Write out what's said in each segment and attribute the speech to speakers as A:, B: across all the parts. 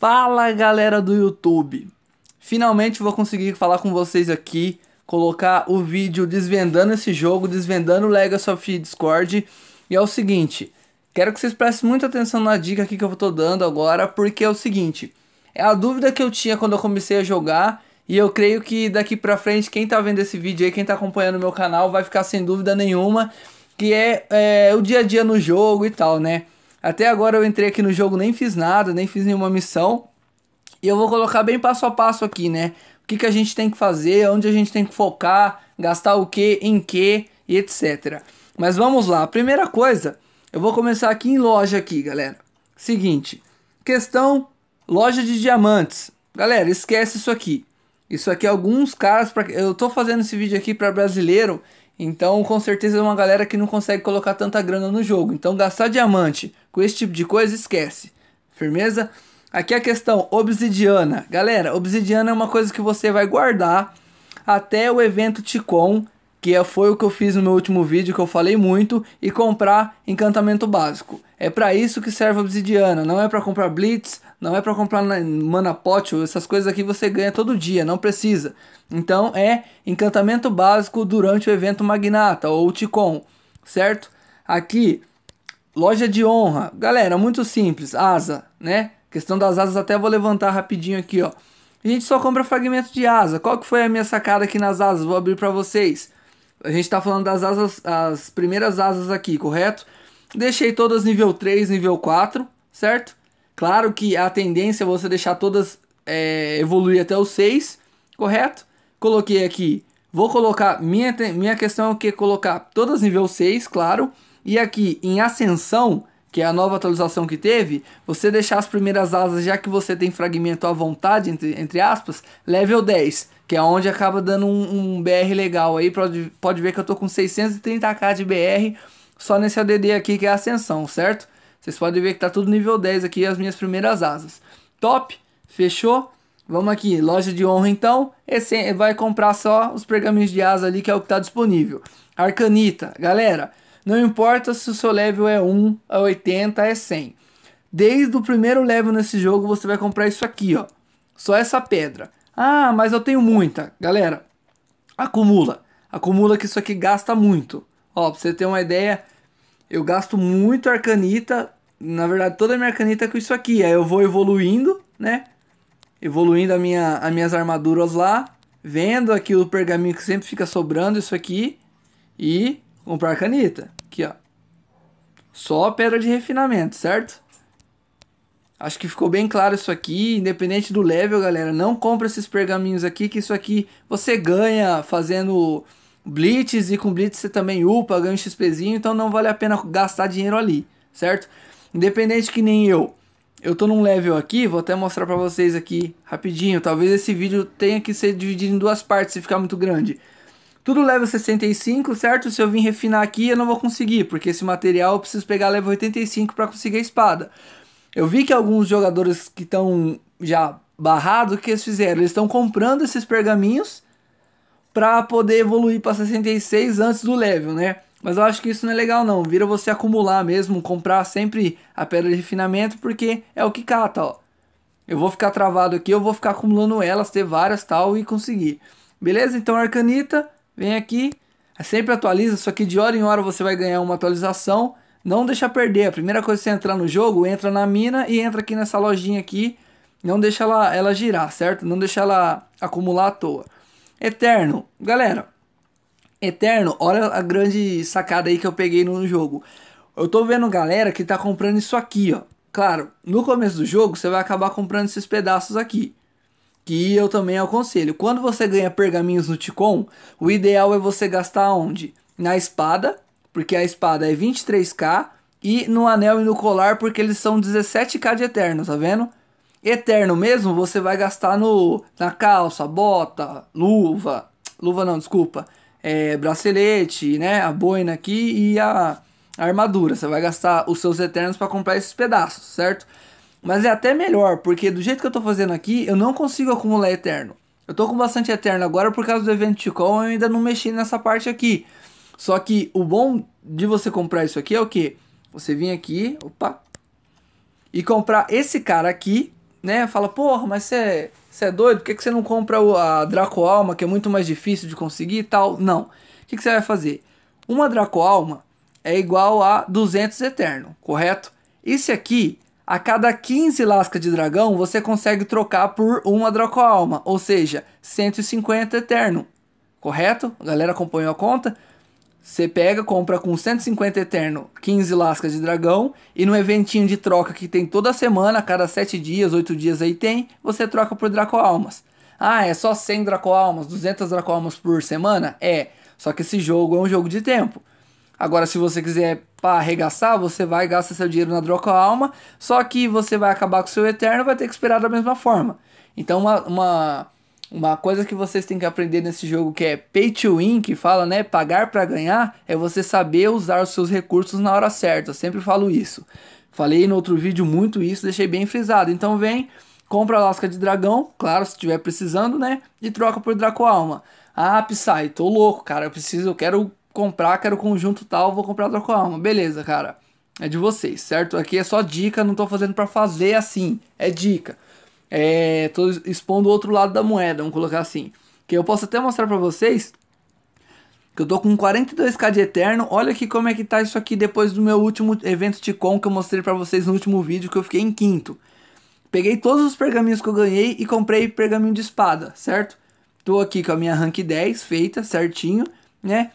A: Fala galera do YouTube! Finalmente vou conseguir falar com vocês aqui, colocar o vídeo desvendando esse jogo, desvendando o Legacy of Discord. E é o seguinte, quero que vocês prestem muita atenção na dica aqui que eu tô dando agora, porque é o seguinte, é a dúvida que eu tinha quando eu comecei a jogar, e eu creio que daqui pra frente, quem tá vendo esse vídeo aí, quem tá acompanhando o meu canal, vai ficar sem dúvida nenhuma, que é, é o dia a dia no jogo e tal, né? Até agora eu entrei aqui no jogo, nem fiz nada, nem fiz nenhuma missão. E eu vou colocar bem passo a passo aqui, né? O que, que a gente tem que fazer, onde a gente tem que focar, gastar o que, em que e etc. Mas vamos lá. Primeira coisa, eu vou começar aqui em loja aqui, galera. Seguinte, questão loja de diamantes. Galera, esquece isso aqui. Isso aqui alguns caras, pra... eu tô fazendo esse vídeo aqui para brasileiro então, com certeza é uma galera que não consegue colocar tanta grana no jogo. Então, gastar diamante com esse tipo de coisa, esquece. Firmeza? Aqui a questão, obsidiana. Galera, obsidiana é uma coisa que você vai guardar até o evento Ticon, que é, foi o que eu fiz no meu último vídeo, que eu falei muito, e comprar encantamento básico. É para isso que serve obsidiana, não é para comprar blitz, não é para comprar mana pot, essas coisas aqui você ganha todo dia, não precisa. Então é encantamento básico durante o evento Magnata ou Ticon, certo? Aqui, loja de honra. Galera, muito simples, asa, né? Questão das asas até vou levantar rapidinho aqui, ó. A gente só compra fragmento de asa. Qual que foi a minha sacada aqui nas asas? Vou abrir para vocês. A gente está falando das asas, as primeiras asas aqui, correto? Deixei todas nível 3, nível 4, certo? Claro que a tendência é você deixar todas é, evoluir até o 6, correto? Coloquei aqui, vou colocar, minha, minha questão é o que? Colocar todas nível 6, claro. E aqui em ascensão, que é a nova atualização que teve, você deixar as primeiras asas, já que você tem fragmento à vontade, entre, entre aspas, level 10, que é onde acaba dando um, um BR legal aí, pode, pode ver que eu tô com 630k de BR, só nesse ADD aqui que é ascensão, certo? Vocês podem ver que tá tudo nível 10 aqui, as minhas primeiras asas. Top, fechou? Vamos aqui, loja de honra então. Esse vai comprar só os pergaminhos de asa ali, que é o que tá disponível. Arcanita, galera, não importa se o seu level é 1, é 80, é 100. Desde o primeiro level nesse jogo você vai comprar isso aqui, ó. Só essa pedra. Ah, mas eu tenho muita. Galera, acumula. Acumula que isso aqui gasta muito. Ó, pra você ter uma ideia, eu gasto muito arcanita, na verdade toda a minha arcanita é com isso aqui, aí eu vou evoluindo, né? Evoluindo a minha, as minhas armaduras lá, vendo aqui o pergaminho que sempre fica sobrando, isso aqui, e comprar arcanita, aqui ó. Só pedra de refinamento, certo? Acho que ficou bem claro isso aqui, independente do level, galera, não compra esses pergaminhos aqui, que isso aqui você ganha fazendo Blitz e com Blitz você também upa, ganha um XPzinho, então não vale a pena gastar dinheiro ali, certo? Independente que nem eu, eu tô num level aqui, vou até mostrar pra vocês aqui rapidinho, talvez esse vídeo tenha que ser dividido em duas partes se ficar muito grande. Tudo level 65, certo? Se eu vir refinar aqui eu não vou conseguir, porque esse material eu preciso pegar level 85 para conseguir a espada. Eu vi que alguns jogadores que estão já barrados, o que eles fizeram? Eles estão comprando esses pergaminhos para poder evoluir para 66 antes do level, né? Mas eu acho que isso não é legal não, vira você acumular mesmo, comprar sempre a pedra de refinamento, porque é o que cata, ó. Eu vou ficar travado aqui, eu vou ficar acumulando elas, ter várias tal e conseguir. Beleza? Então Arcanita, vem aqui, sempre atualiza, só que de hora em hora você vai ganhar uma atualização. Não deixa perder, a primeira coisa que você entrar no jogo, entra na mina e entra aqui nessa lojinha aqui. Não deixa ela, ela girar, certo? Não deixa ela acumular à toa. Eterno. Galera, Eterno, olha a grande sacada aí que eu peguei no jogo. Eu tô vendo galera que tá comprando isso aqui, ó. Claro, no começo do jogo você vai acabar comprando esses pedaços aqui. Que eu também aconselho. Quando você ganha pergaminhos no Ticon, o ideal é você gastar onde? Na espada, porque a espada é 23k. E no anel e no colar, porque eles são 17k de eterno, tá vendo? Eterno mesmo, você vai gastar no na calça, bota, luva, luva não, desculpa, é, bracelete, né, a boina aqui e a, a armadura. Você vai gastar os seus eternos para comprar esses pedaços, certo? Mas é até melhor, porque do jeito que eu tô fazendo aqui, eu não consigo acumular eterno. Eu tô com bastante eterno agora por causa do evento Ticol, eu ainda não mexi nessa parte aqui. Só que o bom de você comprar isso aqui é o que? Você vir aqui, opa, e comprar esse cara aqui, né, fala, porra, mas você é doido? Por que, que você não compra a Draco Alma, que é muito mais difícil de conseguir e tal? Não. O que, que você vai fazer? Uma Draco Alma é igual a 200 Eterno, correto? Esse aqui, a cada 15 lascas de dragão, você consegue trocar por uma Draco Alma, ou seja, 150 Eterno, correto? A galera acompanhou a conta? Você pega, compra com 150 Eterno 15 lascas de dragão e no eventinho de troca que tem toda semana, cada 7 dias, 8 dias aí tem, você troca por Draco Almas. Ah, é só 100 Draco Almas, 200 Draco Almas por semana? É, só que esse jogo é um jogo de tempo. Agora, se você quiser para arregaçar, você vai gastar seu dinheiro na Draco Alma, só que você vai acabar com o seu Eterno vai ter que esperar da mesma forma. Então, uma, uma uma coisa que vocês têm que aprender nesse jogo que é pay to win, que fala, né, pagar para ganhar, é você saber usar os seus recursos na hora certa. Eu sempre falo isso. Falei no outro vídeo muito isso, deixei bem frisado. Então vem, compra a lasca de dragão, claro, se estiver precisando, né, e troca por Draco Alma. Ah, Psy, tô louco, cara, eu preciso, eu quero comprar, quero conjunto tal, vou comprar Draco Alma. Beleza, cara. É de vocês, certo? Aqui é só dica, não tô fazendo para fazer assim. É dica é, tô expondo o outro lado da moeda, vamos colocar assim. Que eu posso até mostrar para vocês que eu tô com 42k de Eterno. Olha aqui como é que tá isso aqui depois do meu último evento Ticon que eu mostrei para vocês no último vídeo que eu fiquei em quinto. Peguei todos os pergaminhos que eu ganhei e comprei pergaminho de espada, certo? Tô aqui com a minha rank 10 feita certinho, né?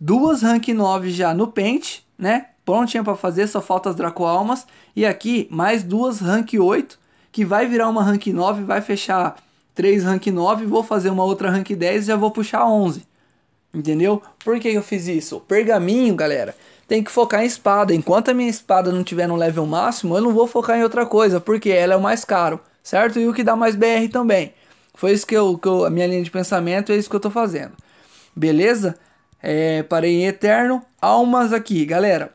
A: Duas rank 9 já no pente, né? Prontinha para fazer, só falta as Draco Almas. E aqui mais duas rank 8 que vai virar uma rank 9, vai fechar 3 rank 9, vou fazer uma outra rank 10 e já vou puxar 11. Entendeu? Por que eu fiz isso? Pergaminho, galera, tem que focar em espada. Enquanto a minha espada não tiver no level máximo, eu não vou focar em outra coisa, porque ela é o mais caro, certo? E o que dá mais BR também. Foi isso que eu, que eu a minha linha de pensamento, é isso que eu tô fazendo. Beleza? É, parei em Eterno. Almas aqui, galera.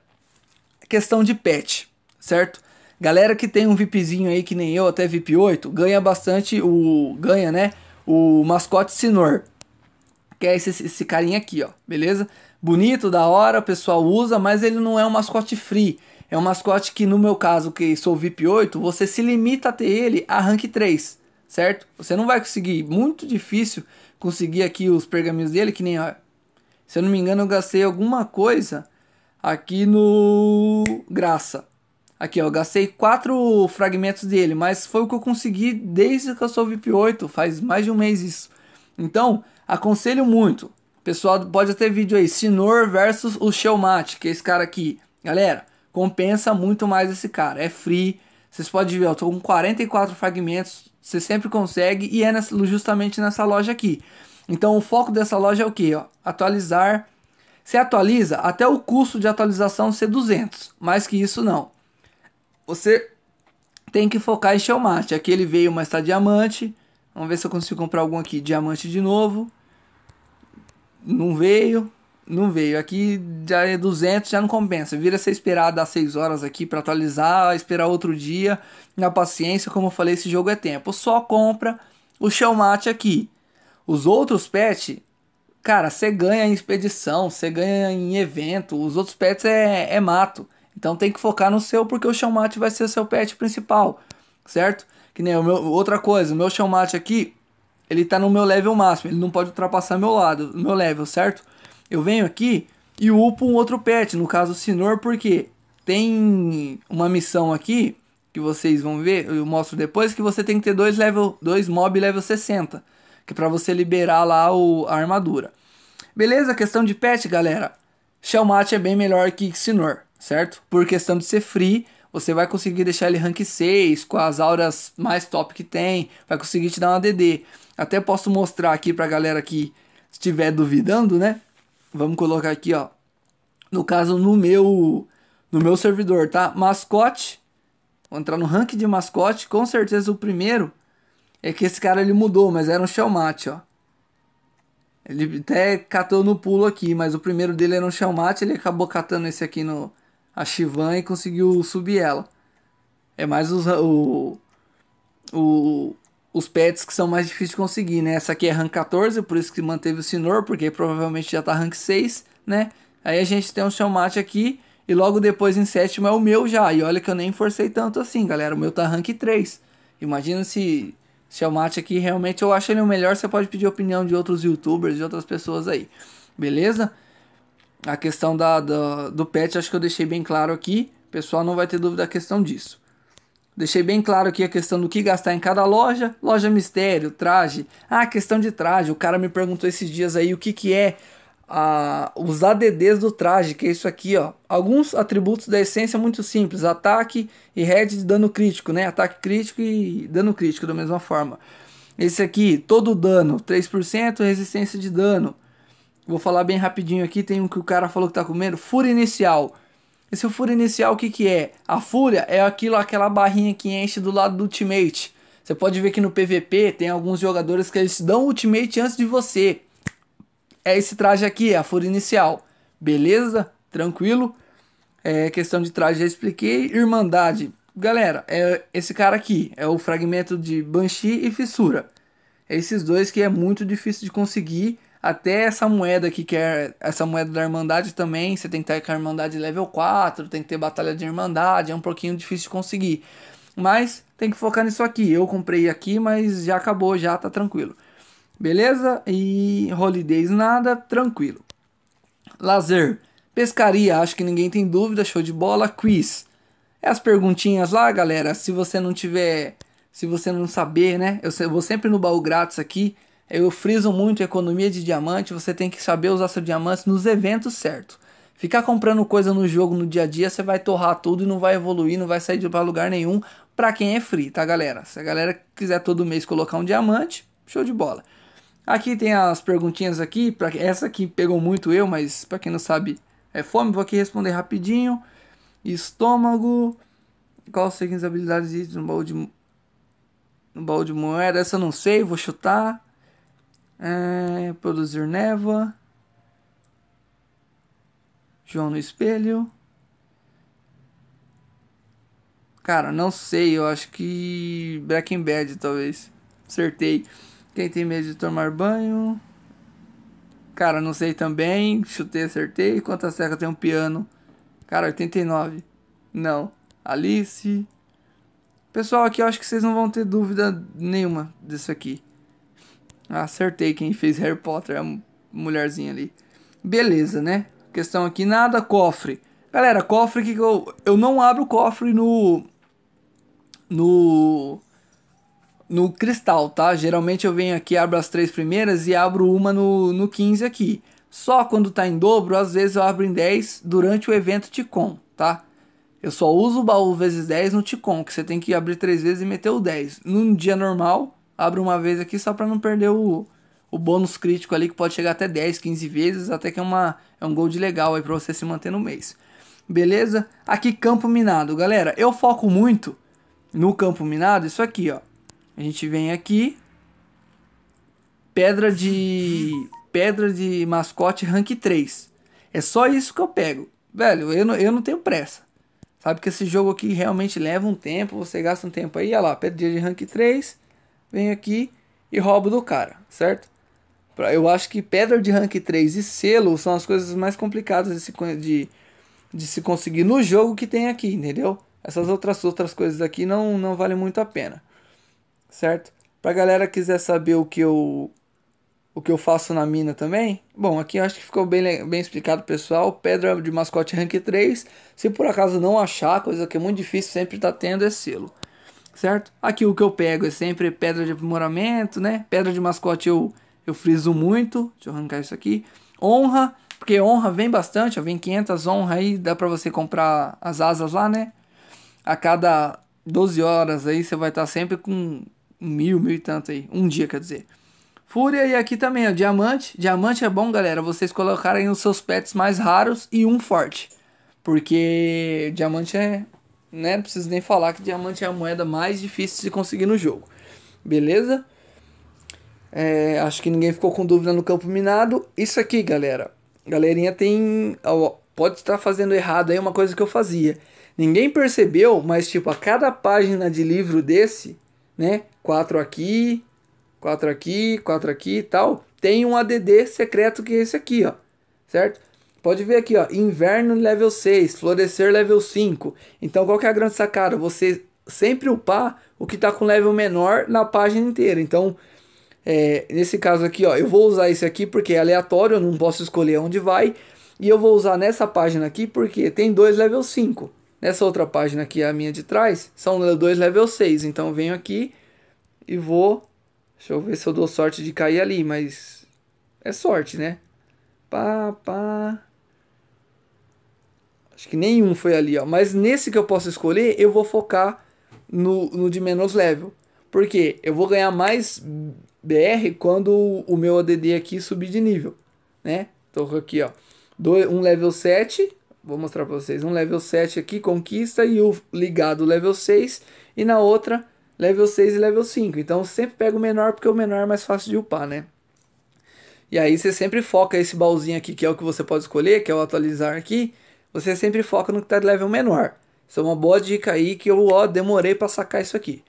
A: Questão de pet, certo? Galera que tem um VIPzinho aí, que nem eu, até VIP 8, ganha bastante o. Ganha, né? O mascote Sinor. Que é esse, esse carinha aqui, ó. Beleza? Bonito, da hora, o pessoal usa, mas ele não é um mascote free. É um mascote que, no meu caso, que sou VIP 8, você se limita a ter ele a rank 3, certo? Você não vai conseguir, muito difícil conseguir aqui os pergaminhos dele, que nem, ó, se eu não me engano, eu gastei alguma coisa aqui no Graça. Aqui, ó, eu gastei quatro fragmentos dele, mas foi o que eu consegui desde que eu sou VIP 8, faz mais de um mês isso. Então, aconselho muito. Pessoal, pode ter vídeo aí, Sinor versus o Shellmat, que é esse cara aqui. Galera, compensa muito mais esse cara, é free. Vocês podem ver, eu tô com 44 fragmentos, você sempre consegue e é justamente nessa loja aqui. Então, o foco dessa loja é o que? Atualizar. Você atualiza até o custo de atualização ser 200, mais que isso não você tem que focar em Shellmate. Aqui ele veio, mas está diamante. Vamos ver se eu consigo comprar algum aqui. Diamante de novo. Não veio. Não veio. Aqui já é 200, já não compensa. Vira você esperar dar 6 horas aqui para atualizar, esperar outro dia. Na paciência, como eu falei, esse jogo é tempo. Só compra o Shellmate aqui. Os outros pets, cara, você ganha em expedição, você ganha em evento. Os outros pets é, é mato. Então tem que focar no seu, porque o Shellmate vai ser o seu pet principal, certo? Que nem o meu, outra coisa, o meu Shellmate aqui, ele tá no meu level máximo, ele não pode ultrapassar meu lado, meu level, certo? Eu venho aqui e upo um outro pet, no caso o Sinor, porque tem uma missão aqui, que vocês vão ver, eu mostro depois, que você tem que ter dois, level, dois mob level 60, que é pra você liberar lá o, a armadura. Beleza? Questão de pet, galera. Shellmate é bem melhor que Sinor certo? Por questão de ser free, você vai conseguir deixar ele rank 6, com as auras mais top que tem, vai conseguir te dar uma DD. Até posso mostrar aqui pra galera que estiver duvidando, né? Vamos colocar aqui, ó. No caso, no meu no meu servidor, tá? Mascote. Vou entrar no rank de mascote. Com certeza o primeiro é que esse cara ele mudou, mas era um Shellmate, ó. Ele até catou no pulo aqui, mas o primeiro dele era um Shellmate, ele acabou catando esse aqui no, a Shivan e conseguiu subir ela. É mais os, o, o, os pets que são mais difíceis de conseguir, né? Essa aqui é rank 14, por isso que manteve o Sinor, porque provavelmente já tá rank 6, né? Aí a gente tem um Shellmate aqui, e logo depois em sétimo é o meu já. E olha que eu nem forcei tanto assim, galera. O meu tá rank 3. Imagina se, mate aqui realmente eu acho ele o melhor, você pode pedir opinião de outros youtubers, de outras pessoas aí. Beleza? A questão da, da, do pet acho que eu deixei bem claro aqui. O pessoal não vai ter dúvida a questão disso. Deixei bem claro aqui a questão do que gastar em cada loja. Loja mistério, traje. Ah, questão de traje. O cara me perguntou esses dias aí o que, que é a, os ADDs do traje, que é isso aqui, ó. Alguns atributos da essência muito simples: ataque e head de dano crítico, né? Ataque crítico e dano crítico da mesma forma. Esse aqui, todo dano, 3% resistência de dano. Vou falar bem rapidinho aqui. Tem um que o cara falou que tá comendo: Fúria Inicial. Esse fúria inicial, o que, que é? A fúria é aquilo, aquela barrinha que enche do lado do ultimate. Você pode ver que no PVP tem alguns jogadores que eles dão ultimate antes de você. É esse traje aqui, é a fúria inicial. Beleza? Tranquilo? É questão de traje, já expliquei. Irmandade. Galera, é esse cara aqui. É o fragmento de Banshee e Fissura. É esses dois que é muito difícil de conseguir. Até essa moeda aqui, que é essa moeda da Irmandade também, você tem que ter com a Irmandade level 4, tem que ter Batalha de Irmandade, é um pouquinho difícil de conseguir. Mas tem que focar nisso aqui. Eu comprei aqui, mas já acabou, já tá tranquilo. Beleza? E holidays nada, tranquilo. Lazer, pescaria, acho que ninguém tem dúvida, show de bola. Quiz. É as perguntinhas lá, galera. Se você não tiver, se você não saber, né? Eu vou sempre no baú grátis aqui. Eu friso muito economia de diamante, você tem que saber usar seu diamante nos eventos certo. Ficar comprando coisa no jogo no dia a dia, você vai torrar tudo e não vai evoluir, não vai sair de lugar nenhum para quem é free, tá galera? Se a galera quiser todo mês colocar um diamante, show de bola. Aqui tem as perguntinhas aqui, para essa aqui pegou muito eu, mas para quem não sabe, é fome, vou aqui responder rapidinho. Estômago, qual as seguintes habilidades no baú de no baú de moeda? Essa eu não sei, vou chutar. É, produzir névoa. João no espelho. Cara, não sei. Eu acho que Breaking Bad, talvez. Acertei. Quem tem medo de tomar banho? Cara, não sei também. Chutei, acertei. Quantas teclas tem um piano? Cara, 89. Não. Alice. Pessoal, aqui eu acho que vocês não vão ter dúvida nenhuma disso aqui. Acertei quem fez Harry Potter, a mulherzinha ali. Beleza, né? Questão aqui, nada, cofre. Galera, cofre que eu, eu não abro cofre no. No. No cristal, tá? Geralmente eu venho aqui, abro as três primeiras e abro uma no, no 15 aqui. Só quando tá em dobro, às vezes eu abro em 10 durante o evento Ticom, tá? Eu só uso o baú vezes 10 no Ticom, que você tem que abrir três vezes e meter o 10. Num dia normal, abro uma vez aqui só para não perder o, o bônus crítico ali, que pode chegar até 10, 15 vezes, até que é, uma, é um gold legal aí para você se manter no mês. Beleza? Aqui campo minado. Galera, eu foco muito no campo minado, isso aqui, ó. A gente vem aqui, pedra de pedra de mascote rank 3. É só isso que eu pego. Velho, eu não, eu não tenho pressa. Sabe que esse jogo aqui realmente leva um tempo, você gasta um tempo aí, olha lá, pedra de rank 3 venho aqui e roubo do cara, certo? Eu acho que pedra de rank 3 e selo são as coisas mais complicadas de se, de, de se conseguir no jogo que tem aqui, entendeu? Essas outras outras coisas aqui não, não valem muito a pena, certo? Pra galera quiser saber o que eu o que eu faço na mina também, bom, aqui acho que ficou bem, bem explicado, pessoal. Pedra de mascote rank 3, se por acaso não achar, coisa que é muito difícil, sempre tá tendo é selo certo? Aqui o que eu pego é sempre pedra de aprimoramento, né? Pedra de mascote eu, eu friso muito. Deixa eu arrancar isso aqui. Honra, porque honra vem bastante, ó, vem 500 honra aí, dá pra você comprar as asas lá, né? A cada 12 horas aí você vai estar sempre com mil, mil e tanto aí. Um dia, quer dizer. Fúria e aqui também, ó, diamante. Diamante é bom, galera, vocês colocarem os seus pets mais raros e um forte. Porque diamante é né? Não preciso nem falar que diamante é a moeda mais difícil de se conseguir no jogo. Beleza? É, acho que ninguém ficou com dúvida no campo minado. Isso aqui, galera. Galerinha tem. Pode estar fazendo errado aí uma coisa que eu fazia. Ninguém percebeu, mas tipo, a cada página de livro desse, né? Quatro aqui, quatro aqui, quatro aqui e tal. Tem um ADD secreto que é esse aqui, ó. Certo? Pode ver aqui, ó, inverno level 6, florescer level 5. Então qual que é a grande sacada? Você sempre upar o que está com level menor na página inteira. Então, é, nesse caso aqui, ó, eu vou usar esse aqui porque é aleatório, eu não posso escolher onde vai. E eu vou usar nessa página aqui porque tem dois level 5. Nessa outra página aqui, a minha de trás, são dois level 6. Então eu venho aqui e vou... Deixa eu ver se eu dou sorte de cair ali, mas... É sorte, né? Pá, pá... Acho que nenhum foi ali, ó. Mas nesse que eu posso escolher, eu vou focar no, no de menos level. Porque eu vou ganhar mais BR quando o meu ADD aqui subir de nível, né? Tô aqui, ó. um level 7, vou mostrar para vocês. Um level 7 aqui, conquista, e o ligado level 6. E na outra, level 6 e level 5. Então sempre pego o menor, porque o menor é mais fácil de upar, né? E aí você sempre foca esse baúzinho aqui, que é o que você pode escolher, que é o atualizar aqui você sempre foca no que está de level menor. Isso é uma boa dica aí que eu ó, demorei para sacar isso aqui.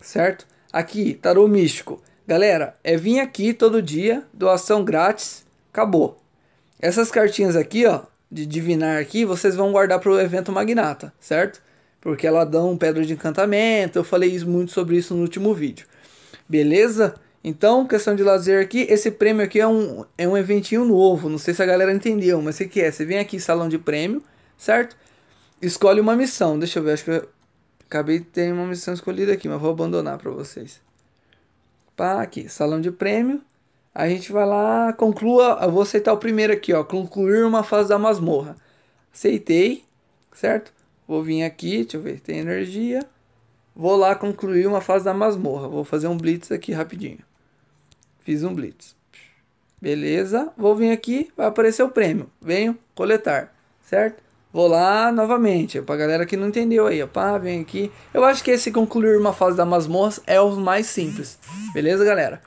A: Certo? Aqui, tarô místico. Galera, é vir aqui todo dia, doação grátis, acabou. Essas cartinhas aqui, ó, de divinar aqui, vocês vão guardar para o evento magnata, certo? Porque ela dá um pedra de encantamento, eu falei muito sobre isso no último vídeo. Beleza? Então, questão de lazer aqui, esse prêmio aqui é um, é um eventinho novo, não sei se a galera entendeu, mas o que é? Você vem aqui, salão de prêmio, certo? Escolhe uma missão, deixa eu ver, acho que eu acabei de ter uma missão escolhida aqui, mas vou abandonar para vocês. Pá, aqui, salão de prêmio, a gente vai lá, conclua, eu vou aceitar o primeiro aqui, ó, concluir uma fase da masmorra. Aceitei, certo? Vou vir aqui, deixa eu ver, tem energia. Vou lá concluir uma fase da masmorra, vou fazer um blitz aqui rapidinho. Fiz um blitz. Beleza, vou vir aqui, vai aparecer o prêmio. Venho coletar, certo? Vou lá novamente, pra galera que não entendeu aí, ó, pá, vem aqui. Eu acho que esse concluir uma fase da masmorra é o mais simples. Beleza, galera?